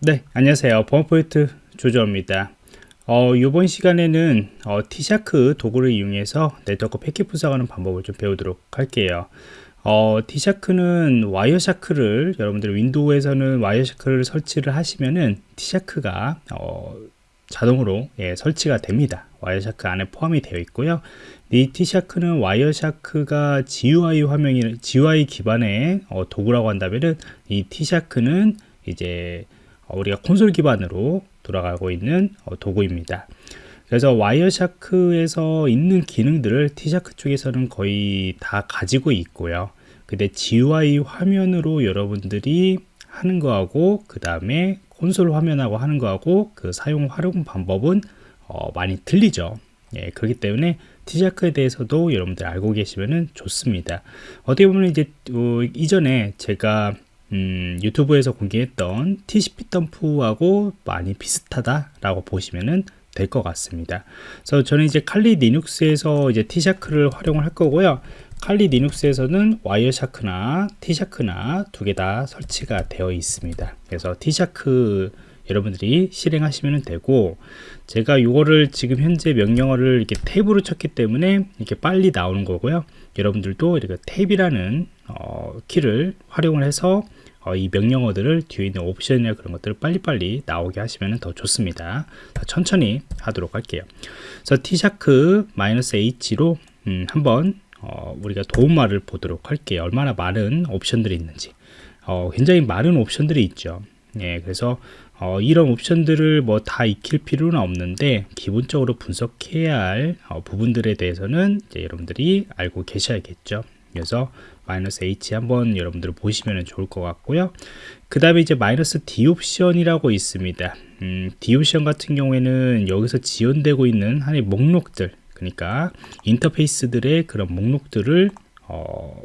네, 안녕하세요. 범포인트 조조입니다. 어, 이번 시간에는 어, TShark 도구를 이용해서 네트워크 패킷 분석하는 방법을 좀 배우도록 할게요. 어, T샤크는 와이어샤크를 여러분들 윈도우에서는 Wireshark를 설치를 하시면은 TShark가 어, 자동으로 예, 설치가 됩니다. Wireshark 안에 포함이 되어 있고요. 이 T샤크는 와이어샤크가 GUI 화면이 GUI 기반의 어, 도구라고 한다면은 이 TShark는 이제 어, 우리가 콘솔 기반으로 돌아가고 있는 어, 도구입니다. 그래서 Wireshark에서 있는 기능들을 TShark 쪽에서는 거의 다 가지고 있고요. 근데 GUI 화면으로 여러분들이 하는 거하고 그 다음에 콘솔 화면하고 하는 거하고 그 사용 활용 방법은 어, 많이 틀리죠. 예, 그렇기 때문에 TShark에 대해서도 여러분들 알고 계시면 좋습니다. 어떻게 보면 이제 어, 이전에 제가 음, 유튜브에서 공개했던 tcpdump하고 많이 비슷하다라고 보시면은 될 것 같습니다. 그래서 저는 이제 칼리 리눅스에서 이제 T샤크를 활용을 할 거고요. 칼리 리눅스에서는 와이어샤크나 T샤크나 두 개 다 설치가 되어 있습니다. 그래서 TShark 여러분들이 실행하시면 되고 제가 이거를 지금 현재 명령어를 이렇게 탭으로 쳤기 때문에 이렇게 빨리 나오는 거고요. 여러분들도 이렇게 탭이라는 어, 키를 활용을 해서 어, 이 명령어들을 뒤에 있는 옵션이나 그런 것들을 빨리빨리 나오게 하시면 더 좋습니다. 천천히 하도록 할게요. 그래서 t샤크-h로 음, 한번 어, 우리가 도움말을 보도록 할게요. 얼마나 많은 옵션들이 있는지. 어, 굉장히 많은 옵션들이 있죠. 예, 그래서 어, 이런 옵션들을 뭐 다 익힐 필요는 없는데 기본적으로 분석해야 할 어, 부분들에 대해서는 여러분들이 알고 계셔야겠죠. 그래서 마이너스 H 한번 여러분들 보시면 좋을 것 같고요. 그 다음에 이제 마이너스 D 옵션이라고 있습니다. 음, D 옵션 같은 경우에는 여기서 지원되고 있는 하나의 목록들, 그러니까 인터페이스들의 그런 목록들을 어,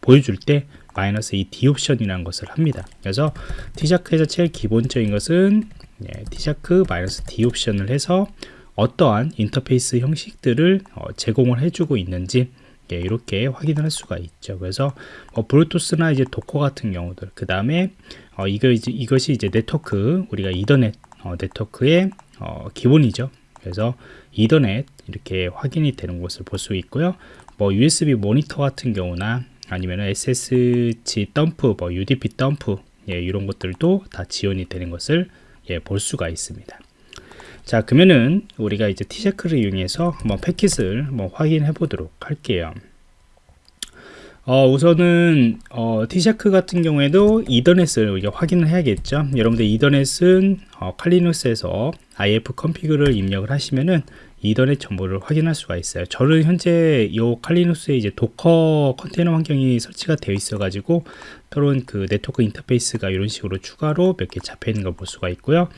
보여줄 때 마이너스 이 D 옵션이라는 것을 합니다. 그래서 TShark에서 제일 기본적인 것은 예, TShark 마이너스 D 옵션을 해서 어떠한 인터페이스 형식들을 어, 제공을 해주고 있는지 예, 이렇게 확인을 할 수가 있죠. 그래서 뭐 블루투스나 이제 Docker 같은 경우들, 그 다음에 어, 이거 이제 이것이 이제 네트워크 우리가 이더넷 어, 네트워크의 어, 기본이죠. 그래서 이더넷 이렇게 확인이 되는 것을 볼 수 있고요. 뭐 USB 모니터 같은 경우나 아니면 SSH dump, 뭐 UDP dump 예, 이런 것들도 다 지원이 되는 것을 예, 볼 수가 있습니다. 자 그러면은 우리가 이제 TShark를 이용해서 한번 패킷을 한번 확인해 보도록 할게요. 어, 우선은 어, TShark 같은 경우에도 이더넷을 우리가 확인을 해야겠죠. 여러분들 이더넷은 어, 칼리눅스에서 IF 컨피그를 입력을 하시면은 이더넷 정보를 확인할 수가 있어요 저는 현재 이 칼리눅스에 이제 도커 컨테이너 환경이 설치가 되어 있어 가지고 또는 그 네트워크 인터페이스가 이런 식으로 추가로 몇 개 잡혀 있는 걸 볼 수가 있고요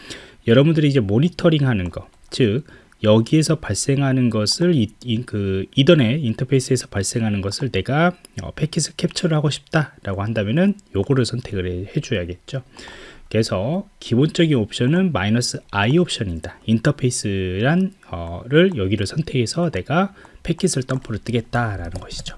여러분들이 이제 모니터링 하는 거, 즉 여기에서 발생하는 것을 이, 이, 그 이더넷 인터페이스에서 발생하는 것을 내가 어, 패킷을 캡처를 하고 싶다라고 한다면은 요거를 선택을 해 줘야겠죠. 그래서 기본적인 옵션은 마이너스 i 옵션입니다. 인터페이스란 어를 여기를 선택해서 내가 패킷을 덤프를 뜨겠다라는 것이죠.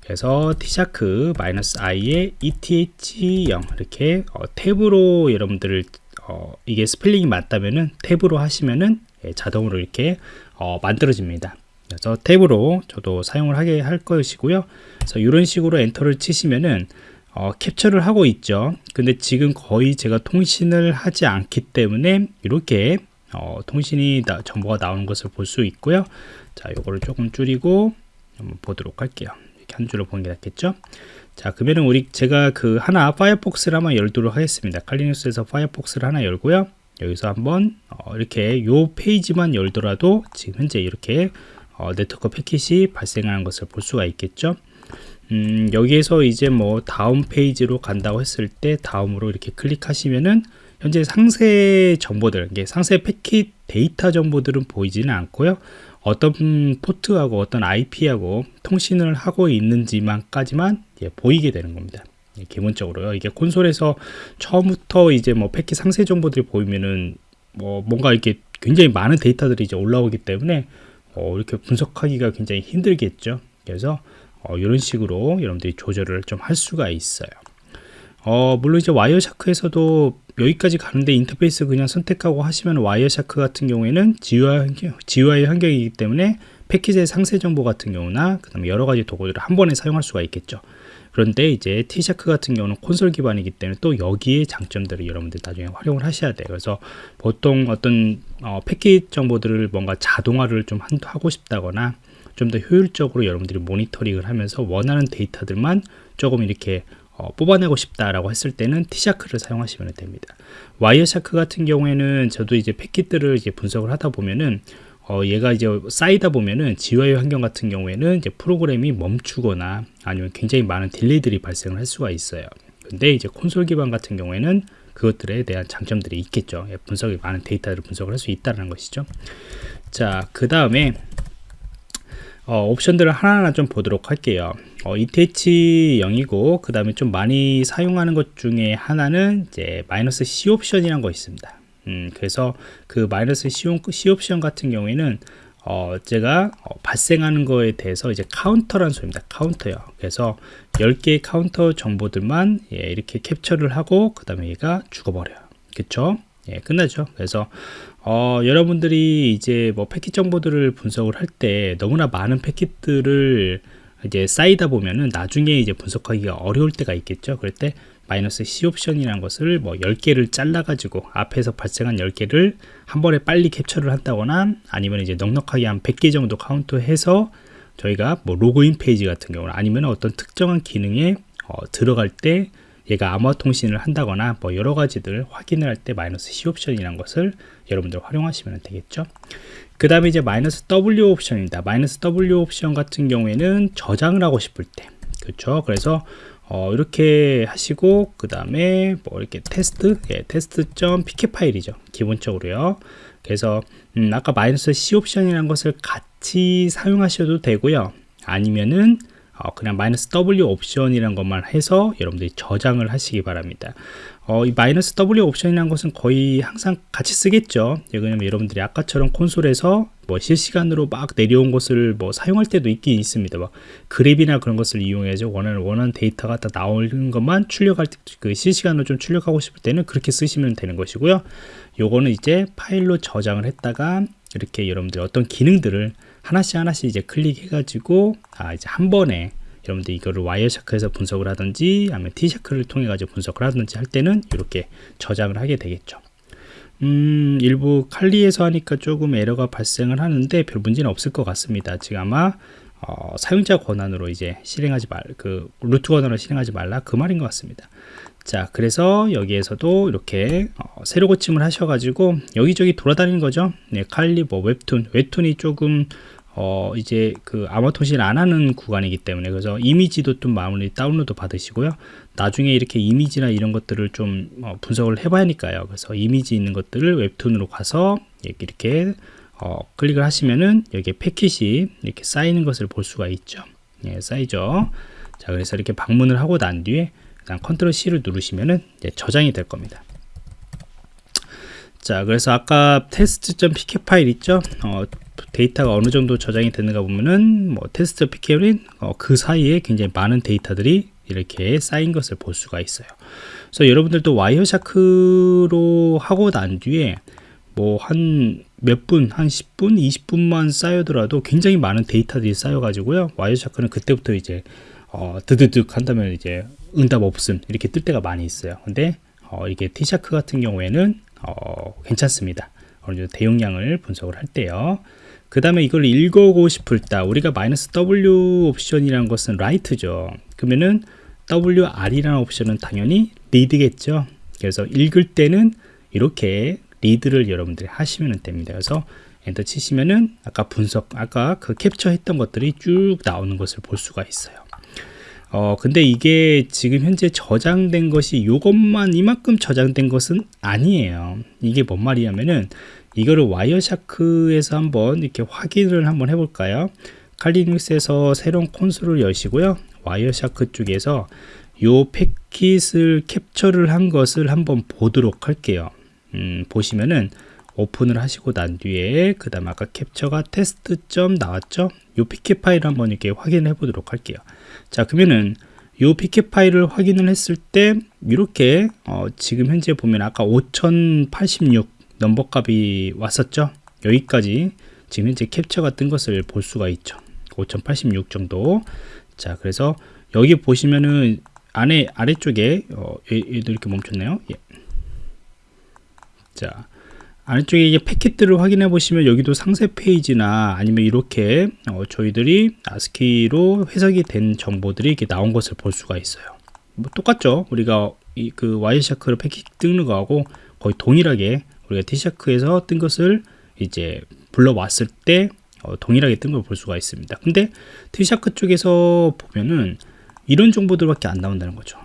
그래서 TShark 마이너스 i의 eth0 이렇게 어, 탭으로 여러분들을 어, 이게 스펠링이 맞다면은 탭으로 하시면은 예, 자동으로 이렇게 어, 만들어집니다. 그래서 탭으로 저도 사용을 하게 할 것이고요. 그래서 이런 식으로 엔터를 치시면은 어, 캡처를 하고 있죠. 근데 지금 거의 제가 통신을 하지 않기 때문에 이렇게 어, 통신이 나, 정보가 나오는 것을 볼 수 있고요. 자, 요거를 조금 줄이고 한번 보도록 할게요. 이렇게 한 줄을 보는 게 낫겠죠. 자 그러면은 우리 제가 그 하나 파이어폭스를 한번 열도록 하겠습니다 칼리눅스에서 파이어폭스를 하나 열고요 여기서 한번 어, 이렇게 요 페이지만 열더라도 지금 현재 이렇게 어, 네트워크 패킷이 발생하는 것을 볼 수가 있겠죠 음, 여기에서 이제 뭐 다음 페이지로 간다고 했을 때 다음으로 이렇게 클릭하시면은 현재 상세 정보들 상세 패킷 데이터 정보들은 보이지는 않고요 어떤 포트하고 어떤 IP하고 통신을 하고 있는지만까지만 예, 보이게 되는 겁니다. 예, 기본적으로요. 이게 콘솔에서 처음부터 이제 뭐 패킷 상세 정보들이 보이면은 뭐 뭔가 이렇게 굉장히 많은 데이터들이 이제 올라오기 때문에 어, 이렇게 분석하기가 굉장히 힘들겠죠. 그래서 어, 이런 식으로 여러분들이 조절을 좀 할 수가 있어요. 어, 물론 이제 Wireshark에서도 여기까지 가는데 인터페이스 그냥 선택하고 하시면 Wireshark 같은 경우에는 GUI, 환경, GUI 환경이기 때문에 패킷의 상세 정보 같은 경우나 그 다음에 여러 가지 도구들을 한 번에 사용할 수가 있겠죠. 그런데 이제 TShark 같은 경우는 콘솔 기반이기 때문에 또 여기에 장점들을 여러분들 나중에 활용을 하셔야 돼요. 그래서 보통 어떤 어, 패킷 정보들을 뭔가 자동화를 좀 하고 싶다거나 좀 더 효율적으로 여러분들이 모니터링을 하면서 원하는 데이터들만 조금 이렇게 어, 뽑아내고 싶다라고 했을 때는 TShark를 사용하시면 됩니다. Wireshark 같은 경우에는 저도 이제 패킷들을 이제 분석을 하다 보면은 어, 얘가 이제 쌓이다 보면은 GUI 환경 같은 경우에는 이제 프로그램이 멈추거나 아니면 굉장히 많은 딜레이들이 발생을 할 수가 있어요. 근데 이제 콘솔 기반 같은 경우에는 그것들에 대한 장점들이 있겠죠. 예, 분석이 많은 데이터를 분석을 할 수 있다는 것이죠. 자, 그 다음에 어, 옵션들을 하나하나 좀 보도록 할게요. 어, eth0이고 그 다음에 좀 많이 사용하는 것 중에 하나는 이제 마이너스 C 옵션이라는 거 있습니다. 음, 그래서 그 마이너스 C, 옵션 같은 경우에는 어, 제가 어, 발생하는 거에 대해서 이제 카운터라는 소리입니다. 카운터요. 그래서 10개의 카운터 정보들만 예, 이렇게 캡처를 하고 그 다음에 얘가 죽어버려요. 그쵸? 예, 끝나죠. 그래서 어, 여러분들이 이제 뭐 패킷 정보들을 분석을 할 때 너무나 많은 패킷들을 이제 쌓이다 보면은 나중에 이제 분석하기가 어려울 때가 있겠죠. 그럴 때 마이너스 C 옵션이라는 것을 뭐 10개를 잘라 가지고 앞에서 발생한 10개를 한 번에 빨리 캡처를 한다거나 아니면 이제 넉넉하게 한 100개 정도 카운트해서 저희가 뭐 로그인 페이지 같은 경우는 아니면 어떤 특정한 기능에 어, 들어갈 때 얘가 암호화 통신을 한다거나 뭐 여러 가지들 확인을 할 때 마이너스 C 옵션이라는 것을 여러분들 활용하시면 되겠죠. 그 다음에 이제 마이너스 W 옵션입니다. 마이너스 W 옵션 같은 경우에는 저장을 하고 싶을 때 그렇죠. 그래서 어, 이렇게 하시고 그 다음에 뭐 이렇게 테스트 예, 테스트.pcap 파일이죠 기본적으로요 그래서 음, 아까 마이너스 C 옵션이라는 것을 같이 사용하셔도 되고요 아니면은 어, 그냥 마이너스 W 옵션이라는 것만 해서 여러분들이 저장을 하시기 바랍니다 어, 이 마이너스 W 옵션이라는 것은 거의 항상 같이 쓰겠죠. 왜냐면 여러분들이 아까처럼 콘솔에서 뭐 실시간으로 막 내려온 것을 뭐 사용할 때도 있긴 있습니다. 막 그랩이나 그런 것을 이용해서 원하는 원하는 데이터가 다 나오는 것만 출력할 때 그 실시간으로 좀 출력하고 싶을 때는 그렇게 쓰시면 되는 것이고요. 요거는 이제 파일로 저장을 했다가 이렇게 여러분들 어떤 기능들을 하나씩 하나씩 이제 클릭해가지고 아 이제 한 번에 여러분들 이거를 와이어샤크에서 분석을 하든지 아니면 T샤크를 통해 가지고 분석을 하든지 할 때는 이렇게 저장을 하게 되겠죠 음, 일부 칼리에서 하니까 조금 에러가 발생을 하는데 별 문제는 없을 것 같습니다 지금 아마 어, 사용자 권한으로 이제 실행하지 말, 그 루트 권한으로 실행하지 말라 그 말인 것 같습니다. 자, 그래서 여기에서도 이렇게 어, 새로 고침을 하셔가지고 여기저기 돌아다니는 거죠. 네, 칼리 뭐 웹툰, 웹툰이 조금 어 이제 그 암호 통신 안 하는 구간이기 때문에 그래서 이미지도 좀 마무리 다운로드 받으시고요. 나중에 이렇게 이미지나 이런 것들을 좀 어, 분석을 해봐야 하니까요. 그래서 이미지 있는 것들을 웹툰으로 가서 이렇게 어, 클릭을 하시면은 여기에 패킷이 이렇게 쌓이는 것을 볼 수가 있죠. 예, 쌓이죠. 자 그래서 이렇게 방문을 하고 난 뒤에 그냥 컨트롤 C를 누르시면은 저장이 될 겁니다 자 그래서 아까 테스트.pcap 파일 있죠 어, 데이터가 어느 정도 저장이 되는가 보면은 뭐 테스트 pcap은 어, 그 사이에 굉장히 많은 데이터들이 이렇게 쌓인 것을 볼 수가 있어요. 그래서 여러분들도 Wireshark로 하고 난 뒤에 뭐 한 몇 분, 한 10분, 20분만 쌓여더라도 굉장히 많은 데이터들이 쌓여가지고요. Wireshark는 그때부터 이제 어, 드드득 한다면 이제 응답 없음 이렇게 뜰 때가 많이 있어요. 근데 어, 이게 TShark 같은 경우에는 어, 괜찮습니다. 어느 정도 대용량을 분석을 할 때요. 그 다음에 이걸 읽어보고 싶을 때 우리가 마이너스 W 옵션이라는 것은 write죠 그러면은 WR이라는 옵션은 당연히 read겠죠 그래서 읽을 때는 이렇게 read를 여러분들이 하시면 됩니다 그래서 엔터 치시면은 아까 분석 아까 그 캡처 했던 것들이 쭉 나오는 것을 볼 수가 있어요 어 근데 이게 지금 현재 저장된 것이 이것만 이만큼 저장된 것은 아니에요 이게 뭔 말이냐면은 이거를 Wireshark에서 한번 이렇게 확인을 한번 해볼까요? 칼리눅스에서 새로운 콘솔을 여시고요. Wireshark 쪽에서 요 패킷을 캡처를 한 것을 한번 보도록 할게요. 음, 보시면은 오픈을 하시고 난 뒤에 그 다음 아까 캡처가 테스트 점 나왔죠? 요 패킷 파일 한번 이렇게 확인해 보도록 할게요. 자 그러면은 이 피켓 파일을 확인을 했을 때 이렇게 어, 지금 현재 보면 아까 5086 넘버 값이 왔었죠 여기까지 지금 현재 캡처가 뜬 것을 볼 수가 있죠 5086 정도 자 그래서 여기 보시면은 안에 아래쪽에 어, 얘도 이렇게 멈췄네요 예. 자 아래쪽에 이게 패킷들을 확인해 보시면 여기도 상세 페이지나 아니면 이렇게 어, 저희들이 아스키로 해석이 된 정보들이 이렇게 나온 것을 볼 수가 있어요. 뭐 똑같죠. 우리가 이 그 와이샤크로 패킷 거하고 거의 동일하게 우리가 티샤크에서 뜬 것을 이제 불러왔을 때 어, 동일하게 뜬 걸 볼 수가 있습니다. 근데 티샤크 쪽에서 보면은 이런 정보들밖에 안 나온다는 거죠.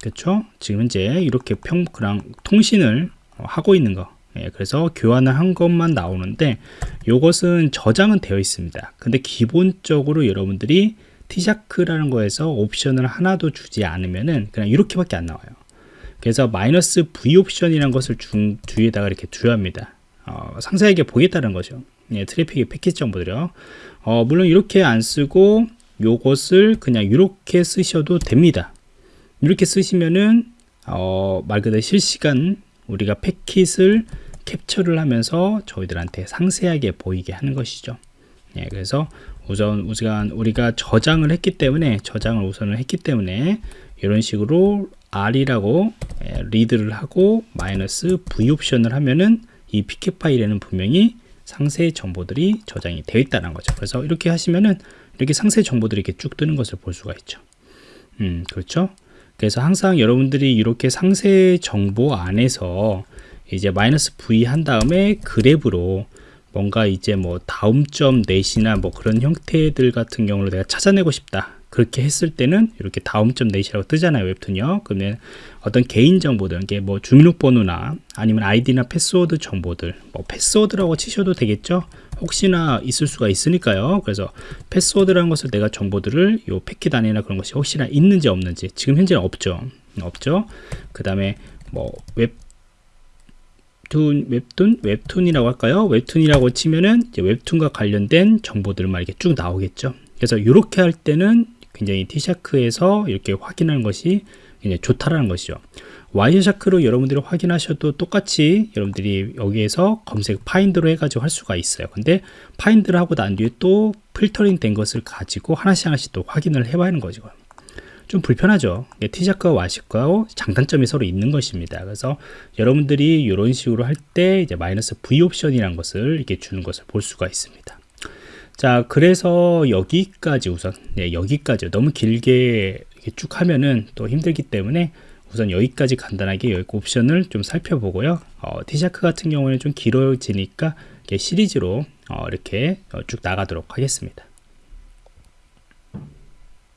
그렇죠 지금 현재 이렇게 평 그랑 통신을 어, 하고 있는 거 예, 그래서 교환을 한 것만 나오는데 이것은 저장은 되어 있습니다. 근데 기본적으로 여러분들이 티샤크라는 거에서 옵션을 하나도 주지 않으면은 그냥 이렇게밖에 안 나와요. 그래서 마이너스 V 옵션이라는 것을 중, 뒤에다가 이렇게 두야 합니다. 어, 상세하게 보겠다는 거죠. 예, 트래픽의 패킷 정보들요. 어, 물론 이렇게 안 쓰고 요것을 그냥 이렇게 쓰셔도 됩니다. 이렇게 쓰시면은 어, 말 그대로 실시간 우리가 패킷을 캡처를 하면서 저희들한테 상세하게 보이게 하는 것이죠. 예, 그래서 우선 우선 우리가 저장을 했기 때문에 저장을 우선을 했기 때문에 이런 식으로 R이라고 예, 리드를 하고 마이너스 V 옵션을 하면은 이 피켓 파일에는 분명히 상세 정보들이 저장이 되어 있다는 거죠. 그래서 이렇게 하시면은 이렇게 상세 정보들이 이렇게 쭉 뜨는 것을 볼 수가 있죠. 음, 그렇죠. 그래서 항상 여러분들이 이렇게 상세 정보 안에서 이제 마이너스 V 한 다음에 grep으로 뭔가 이제 뭐 다음 점 net이나 뭐 그런 형태들 같은 경우를 내가 찾아내고 싶다. 그렇게 했을 때는 이렇게 다음 점 net이라고 뜨잖아요 웹툰이요. 그러면 어떤 개인 정보들 이게 뭐 주민등록번호나 아니면 아이디나 패스워드 정보들 뭐 패스워드라고 치셔도 되겠죠? 혹시나 있을 수가 있으니까요. 그래서 패스워드라는 것을 내가 정보들을 요 패킷 안에나 그런 것이 혹시나 있는지 없는지 지금 현재는 없죠. 없죠? 그 다음에 뭐 웹 툰 웹툰? 웹툰이라고 할까요? 웹툰이라고 치면은 웹툰과 관련된 정보들만 이렇게 쭉 나오겠죠. 그래서 이렇게 할 때는 굉장히 TShark에서 이렇게 확인하는 것이 굉장히 좋다라는 것이죠. Wireshark로 여러분들이 확인하셔도 똑같이 여러분들이 여기에서 검색 find로 해가지고 할 수가 있어요. 근데 파인드를 하고 난 뒤에 또 필터링 된 것을 가지고 하나씩 하나씩 또 확인을 해봐야 하는 거죠 좀 불편하죠. 티샤크와 와시크와 장단점이 서로 있는 것입니다. 그래서 여러분들이 이런 식으로 할 때 이제 마이너스 V 옵션이라는 것을 이렇게 주는 것을 볼 수가 있습니다. 자 그래서 여기까지 우선 네, 여기까지. 너무 길게 쭉 하면은 또 힘들기 때문에 우선 여기까지 간단하게 여기 옵션을 좀 살펴보고요. 어, 티샤크 같은 경우에는 좀 길어지니까 시리즈로 어, 이렇게 쭉 나가도록 하겠습니다